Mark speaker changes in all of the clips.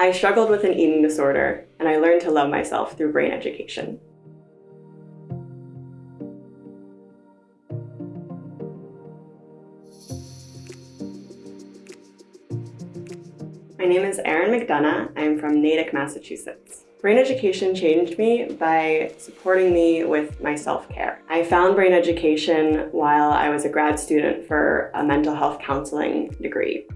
Speaker 1: I struggled with an eating disorder, and I learned to love myself through brain education. My name is Erin McDonough. I'm from Natick, Massachusetts. Brain education changed me by supporting me with my self-care. I found brain education while I was a grad student for a mental health counseling degree.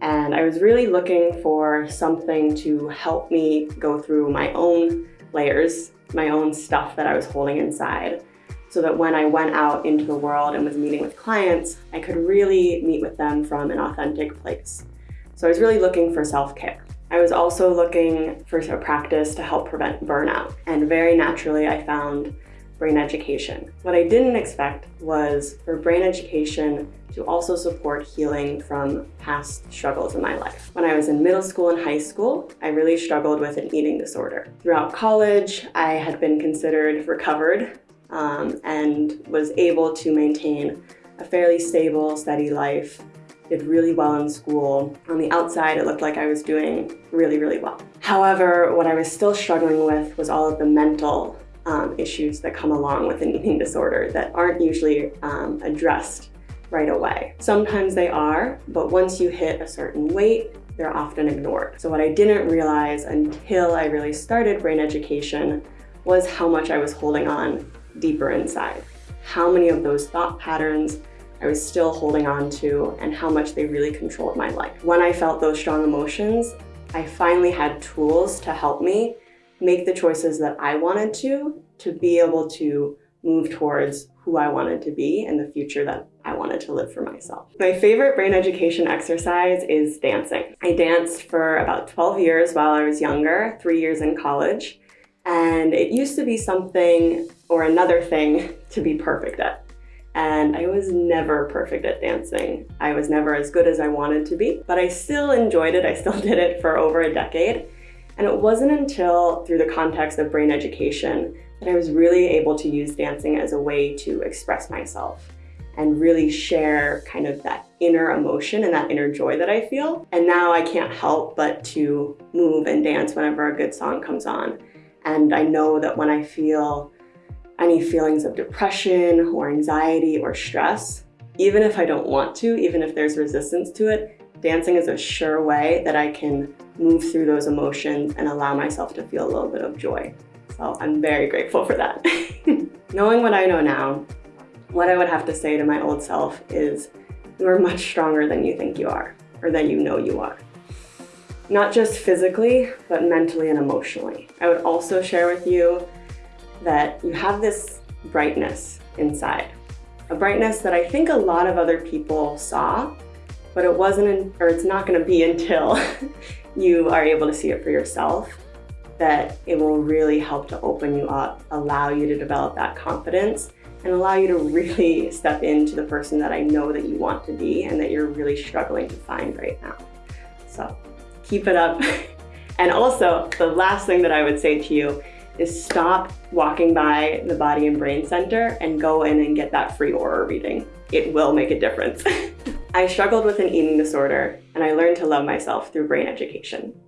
Speaker 1: And I was really looking for something to help me go through my own layers, my own stuff that I was holding inside, so that when I went out into the world and was meeting with clients, I could really meet with them from an authentic place. So I was really looking for self-care. I was also looking for a practice to help prevent burnout. And very naturally, I found brain education. What I didn't expect was for brain education to also support healing from past struggles in my life. When I was in middle school and high school, I really struggled with an eating disorder. Throughout college, I had been considered recovered um, and was able to maintain a fairly stable, steady life did really well in school. On the outside, it looked like I was doing really, really well. However, what I was still struggling with was all of the mental um, issues that come along with an eating disorder that aren't usually um, addressed right away. Sometimes they are, but once you hit a certain weight, they're often ignored. So what I didn't realize until I really started brain education was how much I was holding on deeper inside. How many of those thought patterns I was still holding on to and how much they really controlled my life. When I felt those strong emotions, I finally had tools to help me make the choices that I wanted to, to be able to move towards who I wanted to be and the future that I wanted to live for myself. My favorite brain education exercise is dancing. I danced for about 12 years while I was younger, three years in college, and it used to be something or another thing to be perfect at and I was never perfect at dancing. I was never as good as I wanted to be, but I still enjoyed it. I still did it for over a decade. And it wasn't until through the context of brain education that I was really able to use dancing as a way to express myself and really share kind of that inner emotion and that inner joy that I feel. And now I can't help but to move and dance whenever a good song comes on. And I know that when I feel any feelings of depression or anxiety or stress, even if I don't want to, even if there's resistance to it, dancing is a sure way that I can move through those emotions and allow myself to feel a little bit of joy. So I'm very grateful for that. Knowing what I know now, what I would have to say to my old self is you are much stronger than you think you are or than you know you are. Not just physically, but mentally and emotionally. I would also share with you that you have this brightness inside. A brightness that I think a lot of other people saw, but it wasn't, or it's not gonna be until you are able to see it for yourself that it will really help to open you up, allow you to develop that confidence, and allow you to really step into the person that I know that you want to be and that you're really struggling to find right now. So keep it up. and also, the last thing that I would say to you is stop walking by the Body and Brain Center and go in and get that free aura reading. It will make a difference. I struggled with an eating disorder and I learned to love myself through brain education.